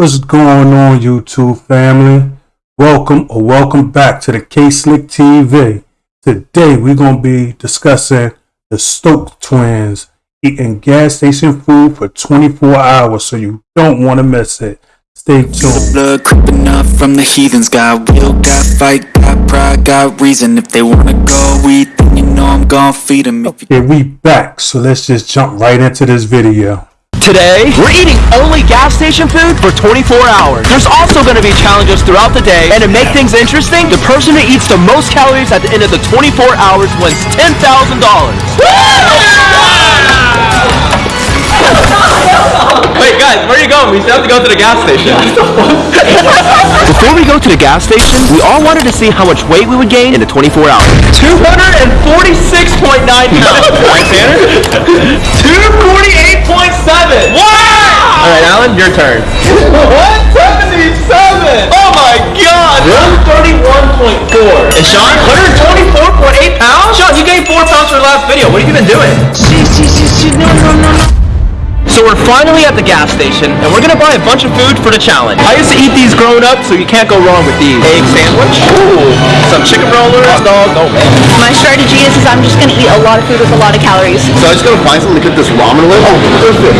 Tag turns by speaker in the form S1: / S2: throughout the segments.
S1: What's going on, YouTube family? Welcome or welcome back to the K Slick TV. Today we're going to be discussing the Stokes twins eating gas station food for 24 hours, so you don't want to miss it. Stay tuned.
S2: The blood creeping up from the heathens Got will, got fight, got pride, got reason If they wanna go eat, then you know I'm gon' feed them
S1: Okay, we back, so let's just jump right into this video.
S3: Today, we're eating only gas station food for 24 hours. There's also going to be challenges throughout the day, and to make things interesting, the person who eats the most calories at the end of the 24 hours wins $10,000. Wait, guys, where are you going? We still have to go to the gas station. Before we go to the gas station, we all wanted to see how much weight we would gain in the 24 hours. 246.9 pounds. Right, Tanner? 248.7. Wow! All right, Alan, your turn. 177. Oh my God. 131.4. And Sean, 124.8 pounds. Sean, you gained four pounds for the last video. What have you been doing? So we're finally at the gas station, and we're gonna buy a bunch of food for the challenge. I used to eat these growing up, so you can't go wrong with these. Egg sandwich, ooh, some chicken rollers, hot dog, oh man.
S4: My strategy is, is I'm just gonna eat a lot of food with a lot of calories.
S5: So I just gotta find something to cook this ramen with? Oh, perfect.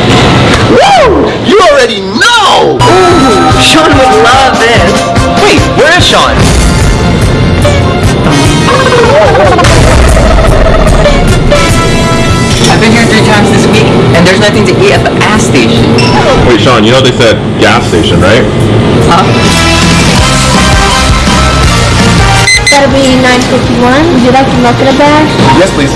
S5: Woo! You already know!
S4: Ooh, Sean would love this.
S3: Wait, where is Sean?
S6: I've been here three times this week, and there's nothing to eat at the gas station.
S5: Wait, Sean, you know they said gas station, right?
S6: Huh?
S7: That'll be 951. Would you like to milk in a bag?
S5: Yes, please.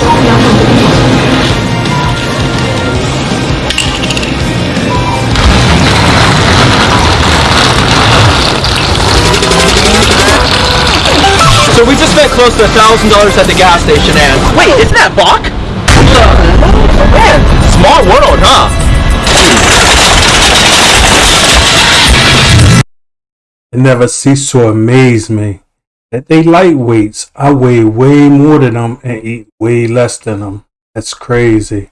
S3: So we just spent close to a thousand dollars at the gas station, and wait, isn't that Bach? Small world, huh?
S1: It never ceased to amaze me that they lightweights. I weigh way more than them and eat way less than them. That's crazy.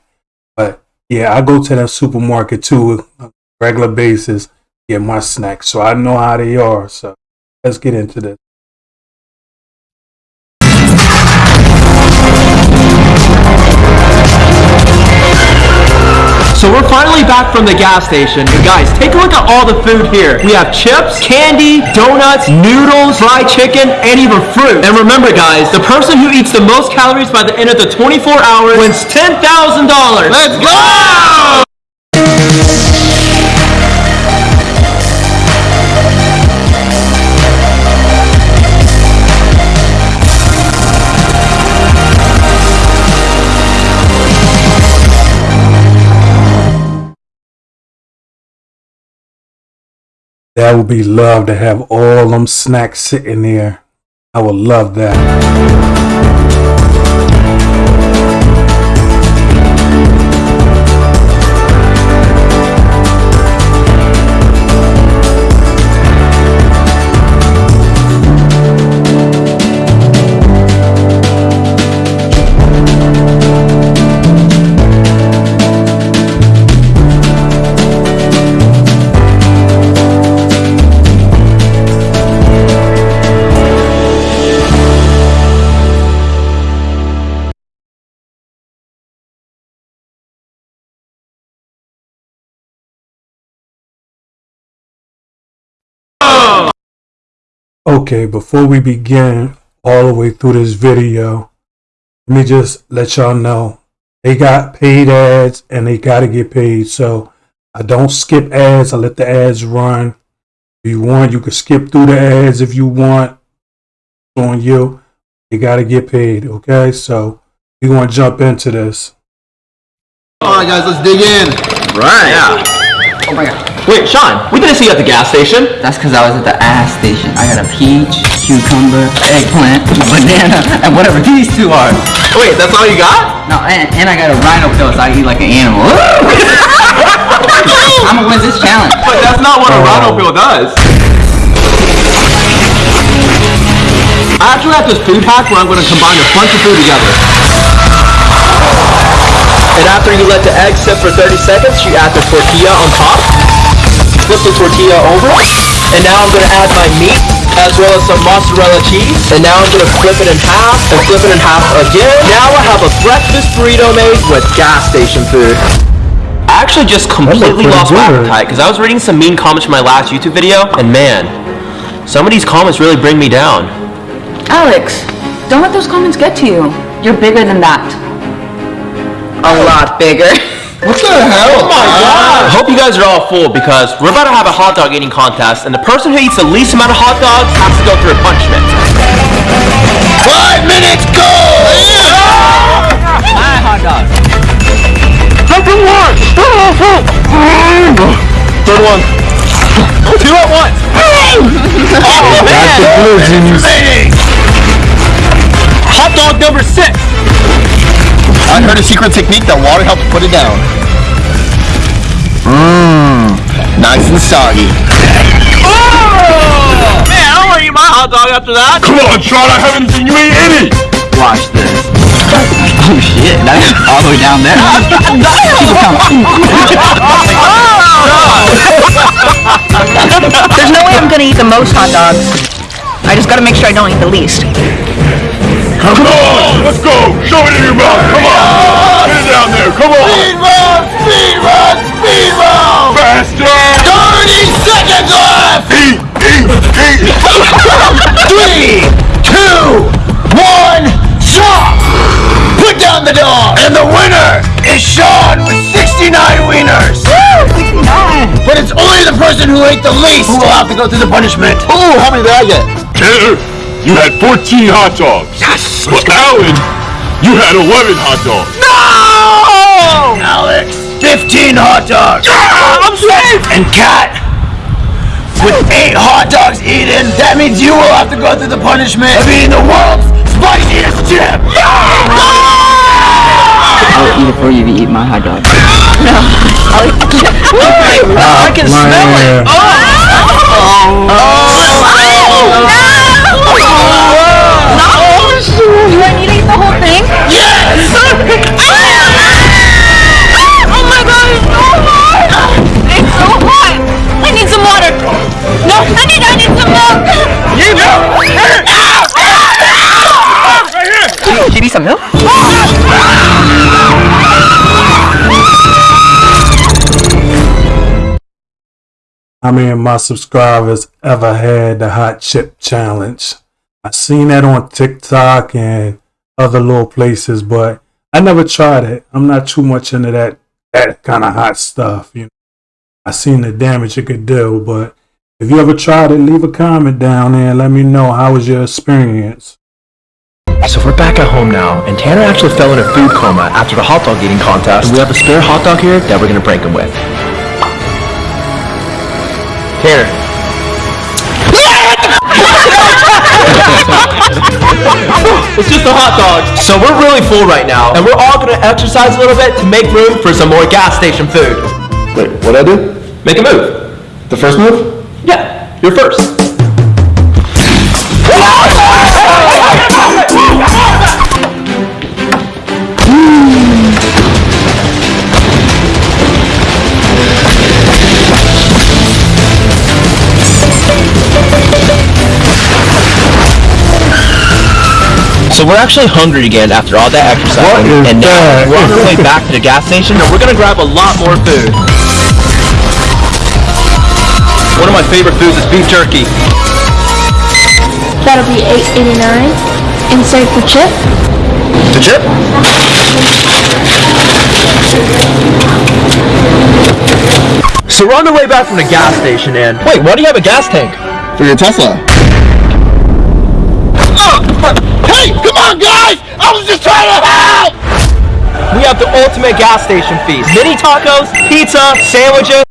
S1: But yeah, I go to that supermarket too regular basis, get my snacks. So I know how they are. So let's get into this.
S3: So we're finally back from the gas station. And guys, take a look at all the food here. We have chips, candy, donuts, noodles, fried chicken, and even fruit. And remember guys, the person who eats the most calories by the end of the 24 hours wins $10,000. Let's go!
S1: That would be love to have all them snacks sitting there. I would love that. Okay, before we begin all the way through this video, let me just let y'all know they got paid ads and they got to get paid. So I don't skip ads. I let the ads run. If you want, you can skip through the ads if you want. It's on you. They got to get paid. Okay, so we're going to jump into this.
S5: Alright guys, let's dig in.
S3: Right. Yeah.
S6: Oh my god.
S3: Wait, Sean, we didn't see you at the gas station.
S6: That's because I was at the ass station. I got a peach, cucumber, eggplant, banana, and whatever these two are.
S3: Wait, that's all you got?
S6: No, and, and I got a rhino pill, so I eat like an animal. I'm gonna win this challenge.
S3: But that's not what a rhino pill does. I actually have this food hack where I'm going to combine a bunch of food together. And after you let the egg sit for 30 seconds, you add the tortilla on top. flip the tortilla over. And now I'm gonna add my meat as well as some mozzarella cheese. And now I'm gonna flip it in half and flip it in half again. Now I have a breakfast burrito made with gas station food. I actually just completely
S1: pretty
S3: lost my appetite because I was reading some mean comments from my last YouTube video, and man, some of these comments really bring me down.
S8: Alex, don't let those comments get to you. You're bigger than that. A oh. lot bigger.
S5: What the hell? Oh my god!
S3: I hope you guys are all full because we're about to have a hot dog eating contest, and the person who eats the least amount of hot dogs has to go through a punishment.
S5: Five minutes, go! Hi, hot dog.
S3: Second one! Third one. Two at once! Oh, oh man!
S5: Remaining!
S3: Hot dog number six!
S5: I heard a secret technique that water helps put it down. Mmm, nice and soggy.
S3: Oh! Man, I don't want to eat my hot dog after that!
S5: Come on, Sean, I haven't seen you eat any!
S6: Watch this. Oh shit, that's all the way down there. People come.
S4: There's no way I'm gonna eat the most hot dogs. I just gotta make sure I don't eat the least.
S5: Come on, let's go! Show it in your mouth, come on! Get it down there, come on! Speed run, speed run, speed run! Faster! 30 seconds left! Eat, eat, eat! Three, two, one, stop! Put down the dog! And the winner is Sean with 69 wieners! Woo! 69! But it's only the person who ate the least who will have to go through the punishment. Ooh, how many did I get?
S9: Tanner, you had 14 hot dogs. Yes. But Alan, you had 11 hot dogs.
S5: No! Alex, 15 hot dogs. I'm safe. And Kat, with eight hot dogs eaten, that means you will have to go through the punishment of eating the world's spiciest chip. No!
S6: I'll eat it for you if you eat my hot dog.
S3: I can smell it!
S4: Do I need to eat the whole thing?
S5: Yes!
S4: Oh god, it's so hot! It's so hot! I need some water! No, I need, I need some milk!
S6: Do you need some milk?
S1: How many of my subscribers ever had the hot chip challenge? I seen that on TikTok and other little places, but I never tried it. I'm not too much into that that kind of hot stuff. You know, I seen the damage it could do, but if you ever tried it, leave a comment down there and let me know how was your experience.
S3: So we're back at home now, and Tanner actually fell in a food coma after the hot dog eating contest. And we have a spare hot dog here that we're gonna prank him with. Tanner. it's just a hot dog. So we're really full right now, and we're all gonna exercise a little bit to make room for some more gas station food.
S5: Wait, what'd I do?
S3: Make a move.
S5: The first move?
S3: Yeah, you're first. So we're actually hungry again after all that exercise,
S1: What is
S3: and now
S1: that?
S3: we're on our way back to the gas station, and we're gonna grab a lot more food. One of my favorite foods is beef jerky.
S7: That'll be 8.89. Insert the chip.
S3: The chip? So we're on the way back from the gas station, and wait, why do you have a gas tank?
S5: For your Tesla. Oh, hey, come guys! I was just trying to help!
S3: We have the ultimate gas station feast: mini tacos, pizza, sandwiches.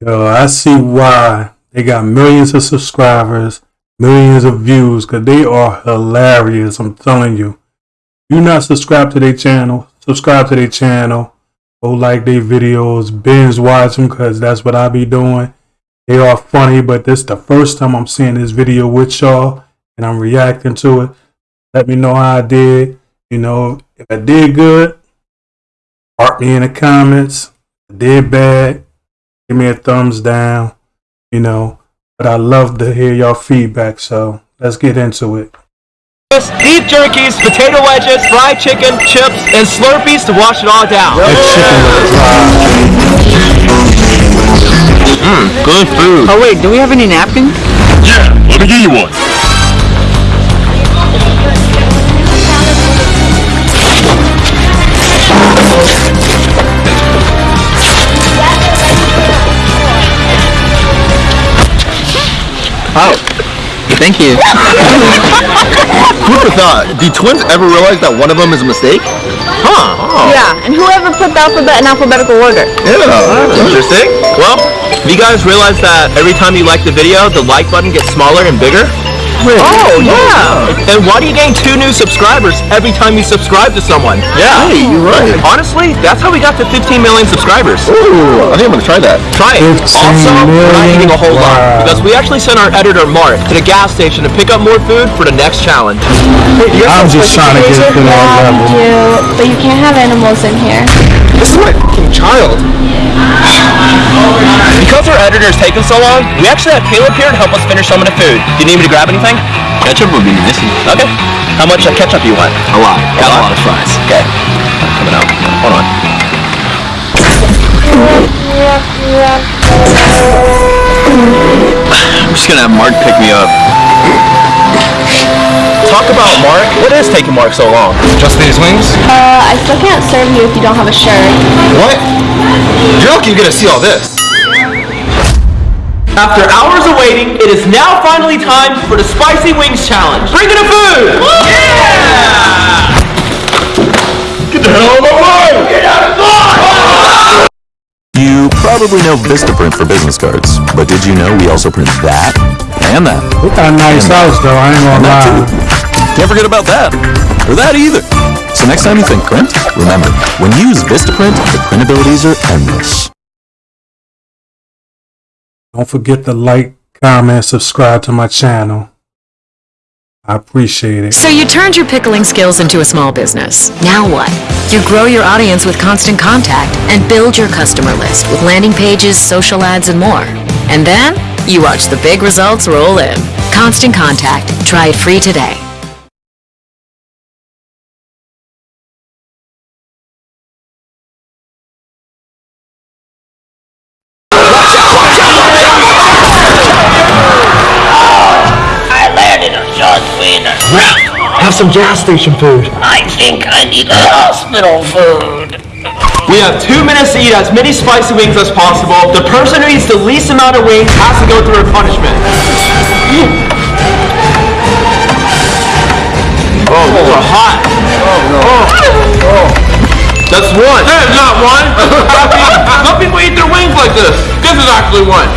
S1: Yo, I see why they got millions of subscribers, millions of views, because they are hilarious. I'm telling you. You not subscribed to their channel, subscribe to their channel. Go like their videos, binge watch them, because that's what I be doing. They are funny, but this the first time I'm seeing this video with y'all, and I'm reacting to it. Let me know how I did. You know, if I did good, mark me in the comments. If I did bad, give me a thumbs down, you know. But I love to hear y'all feedback, so let's get into it.
S3: Beef jerkies, potato wedges, fried chicken, chips, and Slurpees to wash it all down.
S9: Mmm, good food.
S6: Oh wait, do we have any napkins?
S9: Yeah, let me give you one.
S6: Oh, thank you.
S5: Who would have thought? Do twins ever realize that one of them is a mistake? Huh. Oh.
S4: Yeah, and whoever put the alphabet in alphabetical order?
S5: Yeah.
S3: Interesting. Well, have you guys realize that every time you like the video, the like button gets smaller and bigger? Oh, yeah. And why do you gain two new subscribers every time you subscribe to someone? Yeah.
S5: Hey, you're right.
S3: Honestly, that's how we got to 15 million subscribers.
S5: Ooh, I think I'm gonna try that.
S3: Try it.
S1: 15
S3: Also, we're not eating a whole lot because we actually sent our editor Mark to the gas station to pick up more food for the next challenge.
S1: I'm just trying to get to that
S7: Yeah,
S1: level.
S7: you do, but you can't have animals in here.
S5: This is my fucking child.
S3: Because our editor is taking so long, we actually have Caleb here to help us finish some of the food. Do you need me to grab anything?
S6: Ketchup would be nice.
S3: Okay. How much uh, ketchup do you want?
S6: A lot. Got a lot of fries.
S3: Okay. Coming out. Hold on.
S6: I'm just gonna have Mark pick me up.
S3: Talk about Mark. What is taking Mark so long?
S5: Just these wings?
S7: Uh, I still can't serve you if you don't have a shirt.
S5: What? You're lucky you're gonna see all this.
S3: After hours of waiting, it is now finally time for the Spicy Wings Challenge. Bring in the food! Yeah!
S5: Get the hell out of my way! Get out of line!
S10: You probably know Vistaprint for business cards, but did you know we also print that and that?
S1: We got a nice house though, I ain't
S10: And
S1: gonna
S10: that
S1: lie.
S10: Too. Can't forget about that. Or that either. So next time you think print, remember, when you use Vistaprint, the print abilities are endless.
S1: Don't forget to like, comment, subscribe to my channel. I appreciate it.
S11: So you turned your pickling skills into a small business. Now what? You grow your audience with Constant Contact and build your customer list with landing pages, social ads, and more. And then you watch the big results roll in. Constant Contact. Try it free today.
S3: Some gas station food.
S12: I think I need a hospital food.
S3: We have two minutes to eat as many spicy wings as possible. The person who eats the least amount of wings has to go through a punishment. Oh, oh those are hot. Oh. no. That's one. That is not one. Some people eat their wings like this. This is actually one.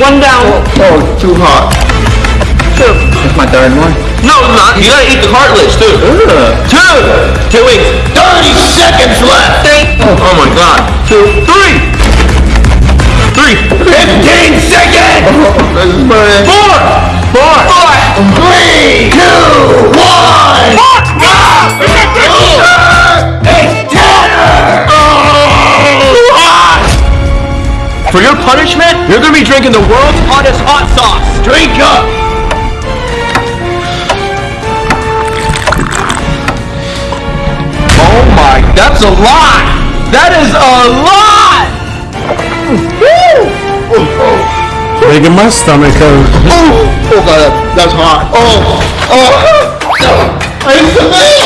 S3: One down.
S5: Oh, too hot. Two.
S6: That's my third one.
S3: No, it's not. You gotta eat the cartilage too. Two. Two wings.
S5: 30 seconds left!
S3: Three. Oh my god. Two. Three. Three.
S5: 15 seconds! This is burning.
S3: Four. Four. Four.
S5: Three, two, one! It's dinner!
S3: For your punishment, you're gonna be drinking the world's hottest hot sauce.
S5: Drink up!
S3: My, that's a lot. That is a lot.
S1: Making my stomach hurt.
S5: Oh, oh god, that, that's hot. Oh, oh, it's the middle!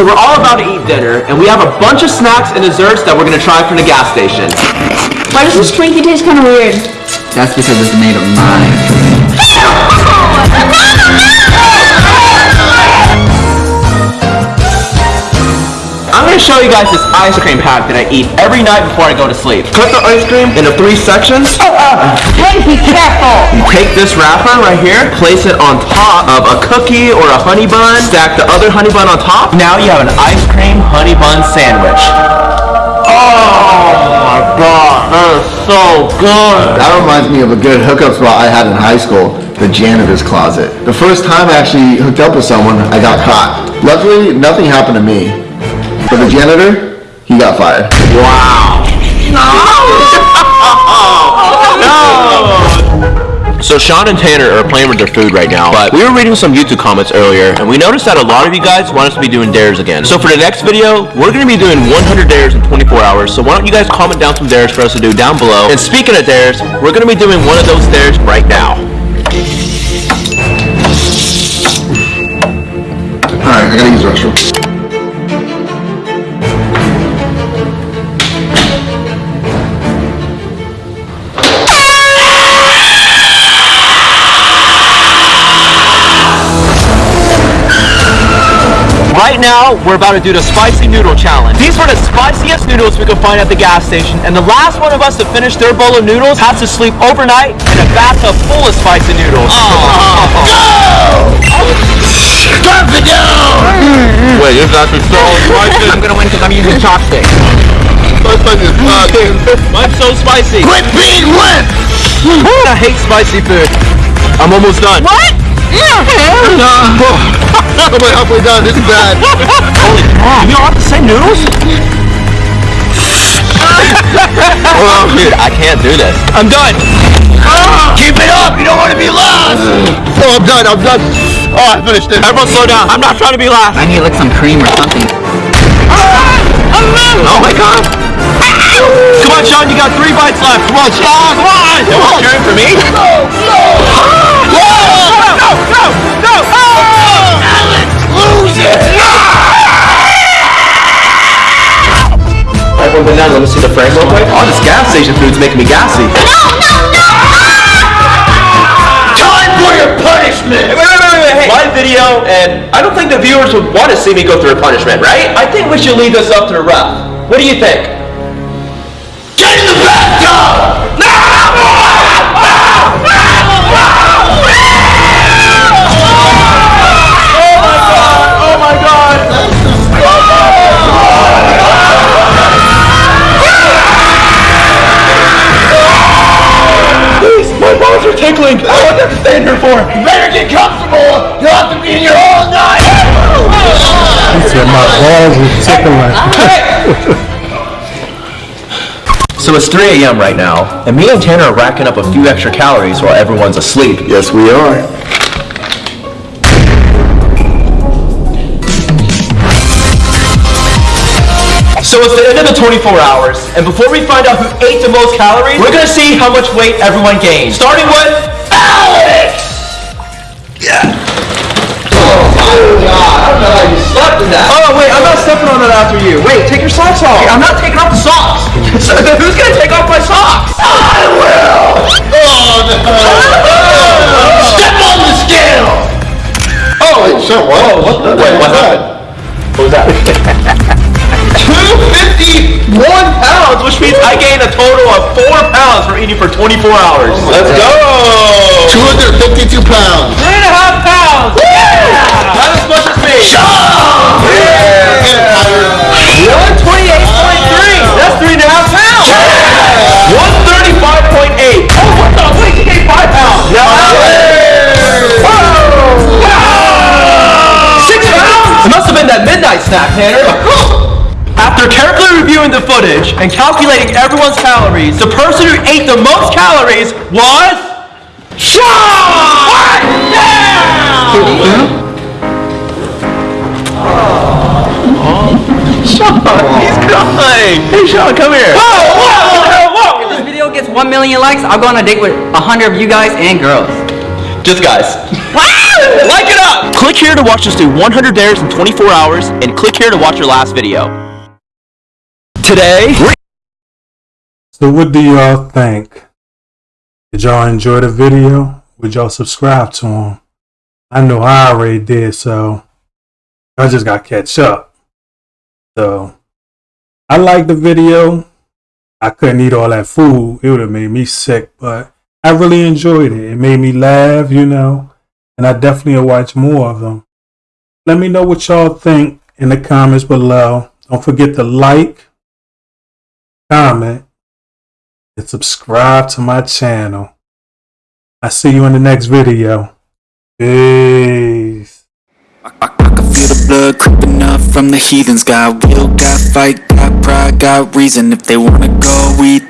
S3: So we're all about to eat dinner, and we have a bunch of snacks and desserts that we're gonna try from the gas station.
S4: Why does this Twinkie taste kind of weird?
S6: That's because it's made of mine.
S3: gonna show you guys this ice cream pack that I eat every night before I go to sleep. Cut the ice cream into three sections.
S4: Oh, Hey, be careful!
S3: You take this wrapper right here, place it on top of a cookie or a honey bun, stack the other honey bun on top. Now you have an ice cream honey bun sandwich.
S5: Oh my god, that is so good.
S13: That reminds me of a good hookup spot I had in high school, the janitor's closet. The first time I actually hooked up with someone, I got caught. Luckily, nothing happened to me. But the janitor, he got fired.
S3: Wow. No. So Sean and Tanner are playing with their food right now, but we were reading some YouTube comments earlier, and we noticed that a lot of you guys want us to be doing dares again. So for the next video, we're going to be doing 100 dares in 24 hours, so why don't you guys comment down some dares for us to do down below. And speaking of dares, we're going to be doing one of those dares right now.
S13: Alright, I gotta use the restroom.
S3: Right now, we're about to do the spicy noodle challenge. These were the spiciest noodles we could find at the gas station, and the last one of us to finish their bowl of noodles has to sleep overnight in a bathtub full of spicy noodles.
S5: oh Drop it down!
S3: Wait, is that the spicy?
S6: I'm gonna win because I'm using chopsticks.
S3: Mine's so spicy.
S5: Quit being wet!
S3: I hate spicy food. I'm almost done.
S4: What?
S5: I'm like halfway done, this is bad.
S3: Holy oh, crap. You all have the same noodles? Dude, I can't do this. I'm done. Ah!
S5: Keep it up, you don't want to be last! Oh, I'm done, I'm done. Oh, I finished it.
S3: Everyone slow down. I'm not trying to be last.
S6: I need like some cream or something. Ah!
S3: Oh my god. Come on, Sean, you got three bites left. Come on, Sean. Come on. You want cheering for me? No, no. Ah! No, no, no, no.
S5: Lose
S3: Everyone been down. Let me see the frame real quick. Oh, this gas station food's making me gassy. No, no, no!
S5: Time for your punishment!
S3: Wait, wait, wait, wait, wait. Hey, live video, and I don't think the viewers would want to see me go through a punishment, right? I think we should leave this up to the ref. What do you think? Tickling. I want to stay here for.
S5: You better get comfortable! You'll have to be in here all night!
S1: He said my balls were tickling.
S3: So it's 3 a.m. right now, and me and Tanner are racking up a few extra calories while everyone's asleep.
S13: Yes, we are.
S3: So it's the end of the 24 hours, and before we find out who ate the most calories, we're gonna see how much weight everyone gained. Starting with Alex! Yeah. Oh my god, I don't know how you slept in that. Oh wait, I'm not stepping on that after you. Wait, take your socks off. I'm not taking off the socks. So, who's gonna take off my socks? I will!
S5: Oh, no. Step on the scale!
S3: Oh,
S13: Wait, so what?
S3: Oh, what the? Wait, what happened? What was that? 251 pounds, which means I gained a total of 4 pounds from eating for 24 hours. Let's go!
S5: 252 pounds!
S3: Three and a half pounds! Yeah! Not as much as me! Yeah! 128.3! That's three and a half pounds! 135.8! Oh, what the? Wait, you gained 5 pounds! Now Six pounds? It must have been that midnight snack, Tanner. After carefully reviewing the footage and calculating everyone's calories, the person who ate the most calories was What? Yeah! Sean, he's crying. Hey, Sean, come here. Whoa, whoa, whoa.
S6: If this video gets 1 million likes, I'll go on a date with 100 of you guys and girls.
S3: Just guys. like it up! Click here to watch us do 100 dares in 24 hours, and click here to watch your last video. Today,
S1: So what do y'all think? Did y'all enjoy the video? Would y'all subscribe to him? I know I already did, so I just got catch up. So I like the video. I couldn't eat all that food. It would have made me sick, but I really enjoyed it. It made me laugh, you know, and I definitely will watch more of them. Let me know what y'all think in the comments below. Don't forget to like, comment, and subscribe to my channel. I see you in the next video. Peace.
S2: I can feel the blood creeping up from the heathens Got will, got fight, got pride, got reason If they wanna go, we